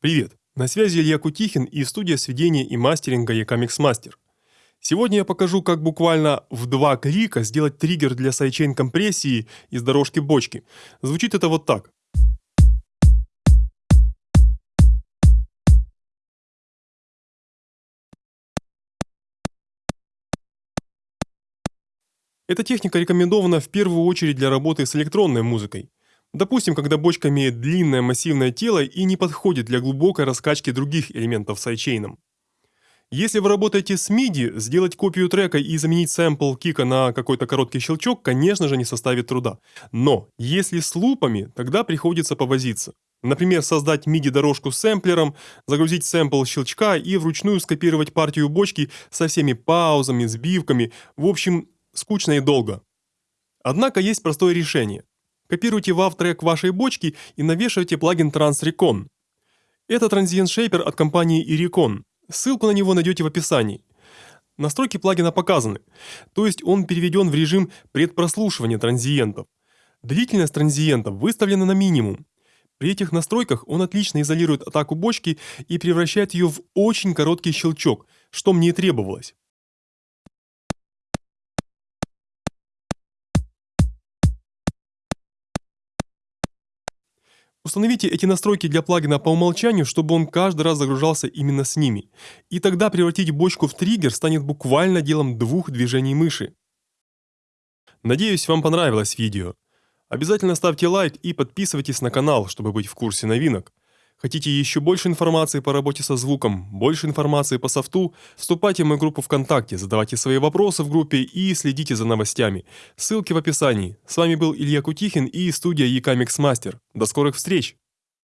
Привет! На связи Илья Кутихин и студия сведения и мастеринга Ecamix Master. Сегодня я покажу, как буквально в два клика сделать триггер для sidechain компрессии из дорожки бочки. Звучит это вот так. Эта техника рекомендована в первую очередь для работы с электронной музыкой. Допустим, когда бочка имеет длинное массивное тело и не подходит для глубокой раскачки других элементов сайдчейном. Если вы работаете с MIDI, сделать копию трека и заменить сэмпл кика на какой-то короткий щелчок, конечно же, не составит труда. Но если с лупами, тогда приходится повозиться. Например, создать MIDI-дорожку с сэмплером, загрузить сэмпл щелчка и вручную скопировать партию бочки со всеми паузами, сбивками, в общем, скучно и долго. Однако есть простое решение. Копируйте WAV трек вашей бочки и навешивайте плагин Transrecon. Это транзиент шейпер от компании Iricon. Ссылку на него найдете в описании. Настройки плагина показаны, то есть он переведен в режим предпрослушивания транзиентов. Длительность транзиентов выставлена на минимум. При этих настройках он отлично изолирует атаку бочки и превращает ее в очень короткий щелчок, что мне и требовалось. Установите эти настройки для плагина по умолчанию, чтобы он каждый раз загружался именно с ними. И тогда превратить бочку в триггер станет буквально делом двух движений мыши. Надеюсь, вам понравилось видео. Обязательно ставьте лайк и подписывайтесь на канал, чтобы быть в курсе новинок. Хотите еще больше информации по работе со звуком, больше информации по софту? Вступайте в мою группу ВКонтакте, задавайте свои вопросы в группе и следите за новостями. Ссылки в описании. С вами был Илья Кутихин и студия Ecamix Master. До скорых встреч!